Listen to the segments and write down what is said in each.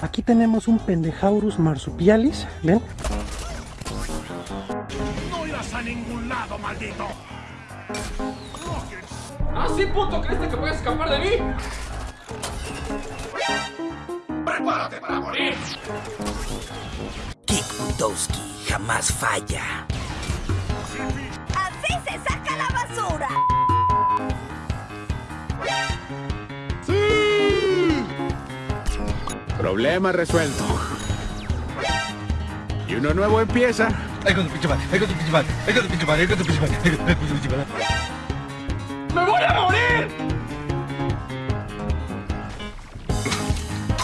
Aquí tenemos un pendejaurus marsupialis, ¿ven? No irás a ningún lado, maldito. ¿Así puto crees que puedes escapar de mí? ¡Prepárate para morir! Kick Butowski jamás falla. ¡Así se saca la basura! Problema resuelto. Y uno nuevo empieza. Ay, con tu pinche madre, ay, con tu pinche madre, ay, con tu pinche madre, ay, con tu pinche madre, ay, con tu pinche madre. ¡Me voy a morir!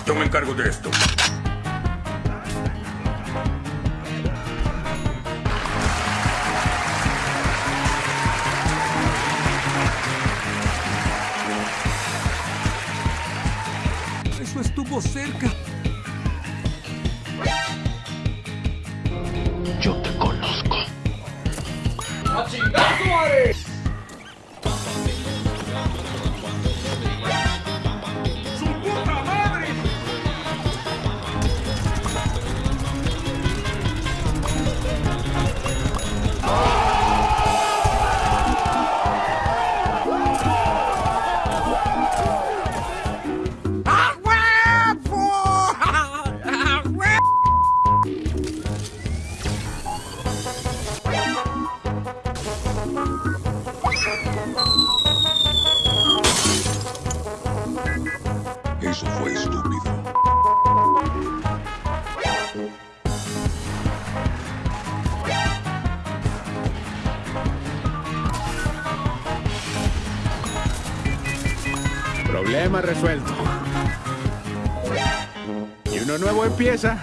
Yo me encargo de esto. Cerca. Problema resuelto. Y uno nuevo empieza.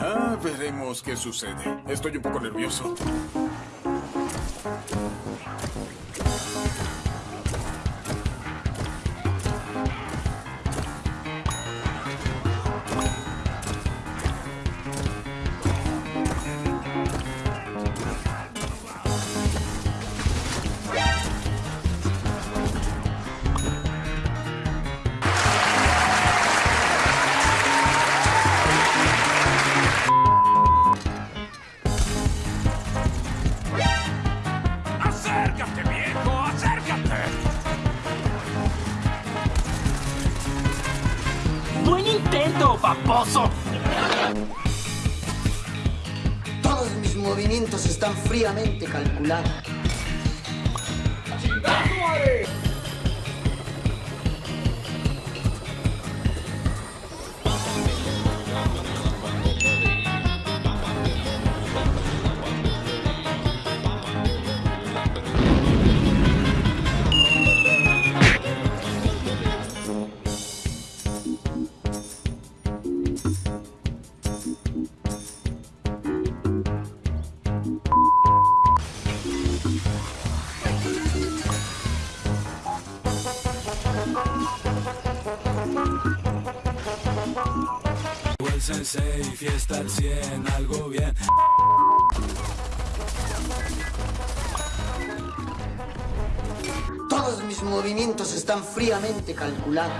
Ah, veremos qué sucede. Estoy un poco nervioso. Todos mis movimientos están fríamente calculados. sensei, fiesta al 100, algo bien. Todos mis movimientos están fríamente calculados.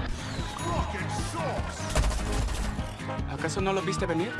¿Acaso no lo viste venir?